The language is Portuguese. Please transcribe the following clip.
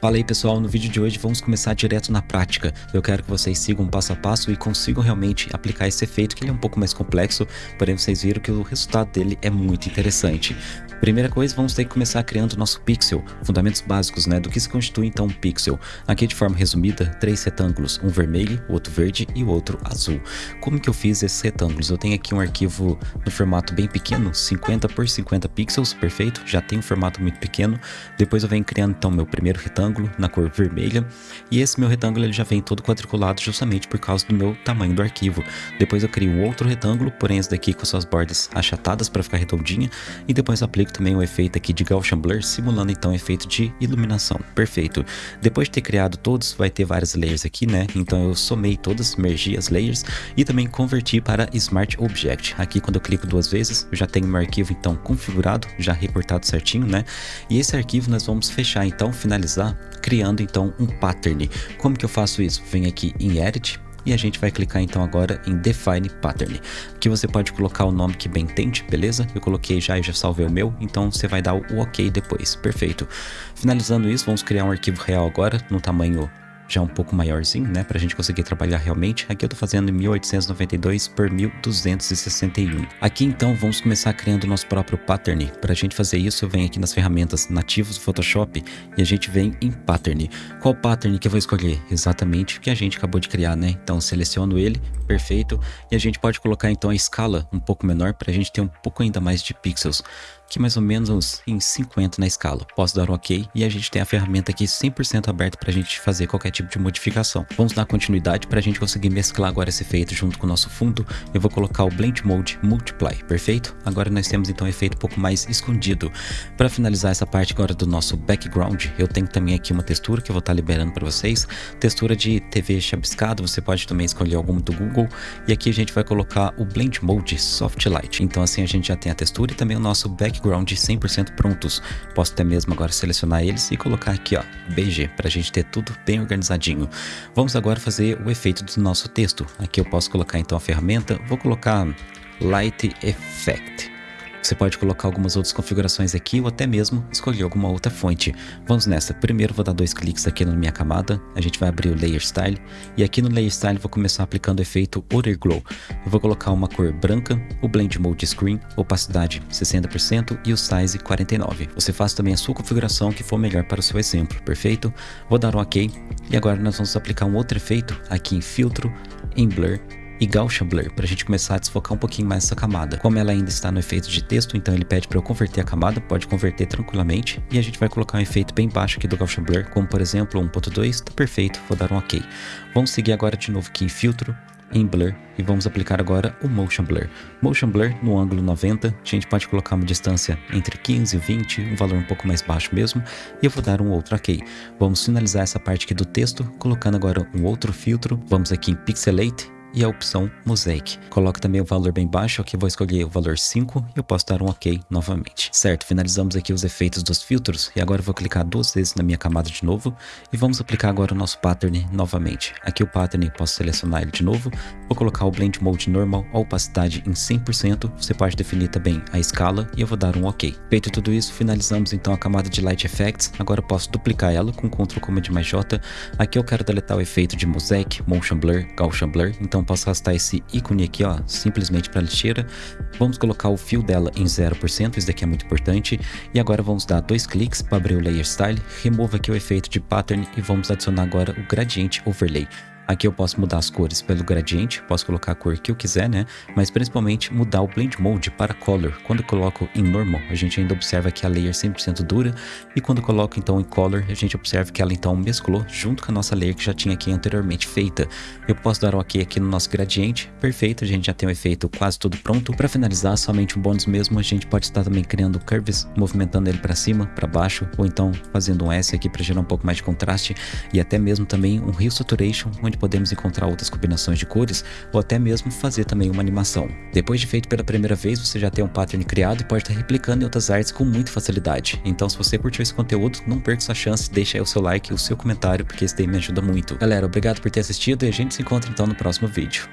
Fala aí pessoal, no vídeo de hoje vamos começar direto na prática. Eu quero que vocês sigam passo a passo e consigam realmente aplicar esse efeito, que ele é um pouco mais complexo, porém vocês viram que o resultado dele é muito interessante. Primeira coisa, vamos ter que começar criando o nosso pixel, fundamentos básicos, né, do que se constitui então um pixel. Aqui de forma resumida, três retângulos, um vermelho, outro verde e o outro azul. Como que eu fiz esses retângulos? Eu tenho aqui um arquivo no formato bem pequeno, 50 por 50 pixels, perfeito, já tem um formato muito pequeno. Depois eu venho criando então meu primeiro retângulo na cor vermelha, e esse meu retângulo ele já vem todo quadriculado justamente por causa do meu tamanho do arquivo. Depois eu crio um outro retângulo, porém esse daqui com suas bordas achatadas para ficar redondinha, e depois aplico também o efeito aqui de Gaussian Blur, simulando então o efeito de iluminação. Perfeito. Depois de ter criado todos, vai ter várias layers aqui, né? Então eu somei todas, mergi as layers e também converti para Smart Object. Aqui quando eu clico duas vezes, eu já tenho meu arquivo então configurado, já reportado certinho, né? E esse arquivo nós vamos fechar então, finalizar, criando então um pattern. Como que eu faço isso? Venho aqui em Edit, e a gente vai clicar então agora em Define Pattern. Aqui você pode colocar o nome que bem entende, beleza? Eu coloquei já e já salvei o meu, então você vai dar o OK depois, perfeito. Finalizando isso, vamos criar um arquivo real agora, no tamanho já um pouco maiorzinho, né, pra gente conseguir trabalhar realmente. Aqui eu tô fazendo em 1892 por 1261. Aqui então vamos começar criando o nosso próprio pattern. Pra gente fazer isso eu venho aqui nas ferramentas nativas do Photoshop e a gente vem em pattern. Qual pattern que eu vou escolher? Exatamente o que a gente acabou de criar, né? Então seleciono ele, perfeito, e a gente pode colocar então a escala um pouco menor pra gente ter um pouco ainda mais de pixels que mais ou menos em 50 na escala. Posso dar um OK e a gente tem a ferramenta aqui 100% aberta para a gente fazer qualquer tipo de modificação. Vamos dar continuidade para a gente conseguir mesclar agora esse efeito junto com o nosso fundo. Eu vou colocar o Blend Mode Multiply, perfeito? Agora nós temos então um efeito um pouco mais escondido. Para finalizar essa parte agora do nosso background, eu tenho também aqui uma textura que eu vou estar tá liberando para vocês. Textura de TV chabiscado, você pode também escolher alguma do Google. E aqui a gente vai colocar o Blend Mode Soft Light. Então assim a gente já tem a textura e também o nosso background background 100% prontos. Posso até mesmo agora selecionar eles e colocar aqui, ó, BG, para a gente ter tudo bem organizadinho. Vamos agora fazer o efeito do nosso texto. Aqui eu posso colocar então a ferramenta, vou colocar Light Effect. Você pode colocar algumas outras configurações aqui ou até mesmo escolher alguma outra fonte. Vamos nessa. Primeiro vou dar dois cliques aqui na minha camada. A gente vai abrir o Layer Style. E aqui no Layer Style vou começar aplicando o efeito Other Glow. Eu vou colocar uma cor branca, o Blend Mode Screen, opacidade 60% e o Size 49. Você faz também a sua configuração que for melhor para o seu exemplo, perfeito? Vou dar um OK. E agora nós vamos aplicar um outro efeito aqui em Filtro, em Blur e Gaussian Blur, para a gente começar a desfocar um pouquinho mais essa camada. Como ela ainda está no efeito de texto, então ele pede para eu converter a camada, pode converter tranquilamente, e a gente vai colocar um efeito bem baixo aqui do Gaussian Blur, como por exemplo 1.2, tá perfeito, vou dar um ok. Vamos seguir agora de novo aqui em filtro, em Blur e vamos aplicar agora o Motion Blur. Motion Blur no ângulo 90, a gente pode colocar uma distância entre 15 e 20, um valor um pouco mais baixo mesmo, e eu vou dar um outro OK. Vamos finalizar essa parte aqui do texto, colocando agora um outro filtro, vamos aqui em Pixelate e a opção Mosaic. Coloque também o valor bem baixo, aqui vou escolher o valor 5 e eu posso dar um OK novamente. Certo, finalizamos aqui os efeitos dos filtros e agora eu vou clicar duas vezes na minha camada de novo e vamos aplicar agora o nosso pattern novamente. Aqui o pattern, posso selecionar ele de novo, vou colocar o Blend Mode Normal, a opacidade em 100%, você pode definir também a escala e eu vou dar um OK. Feito tudo isso, finalizamos então a camada de Light Effects, agora eu posso duplicar ela com Ctrl Command mais J, aqui eu quero deletar o efeito de Mosaic, Motion Blur, Gaussian Blur, então então posso arrastar esse ícone aqui, ó, simplesmente para a lixeira. Vamos colocar o fio dela em 0%, isso daqui é muito importante. E agora vamos dar dois cliques para abrir o Layer Style, remova aqui o efeito de Pattern e vamos adicionar agora o Gradiente Overlay. Aqui eu posso mudar as cores pelo gradiente, posso colocar a cor que eu quiser, né? Mas principalmente mudar o Blend Mode para Color. Quando eu coloco em Normal, a gente ainda observa que a layer 100% dura. E quando eu coloco então em Color, a gente observa que ela então mesclou junto com a nossa layer que já tinha aqui anteriormente feita. Eu posso dar um OK aqui no nosso gradiente. Perfeito, a gente já tem o efeito quase tudo pronto. Para finalizar, somente um bônus mesmo, a gente pode estar também criando curves, movimentando ele para cima, para baixo, ou então fazendo um S aqui para gerar um pouco mais de contraste. E até mesmo também um Hue Saturation, onde podemos encontrar outras combinações de cores ou até mesmo fazer também uma animação. Depois de feito pela primeira vez, você já tem um pattern criado e pode estar replicando em outras artes com muita facilidade. Então se você curtiu esse conteúdo, não perca essa chance, deixa aí o seu like e o seu comentário, porque isso daí me ajuda muito. Galera, obrigado por ter assistido e a gente se encontra então no próximo vídeo.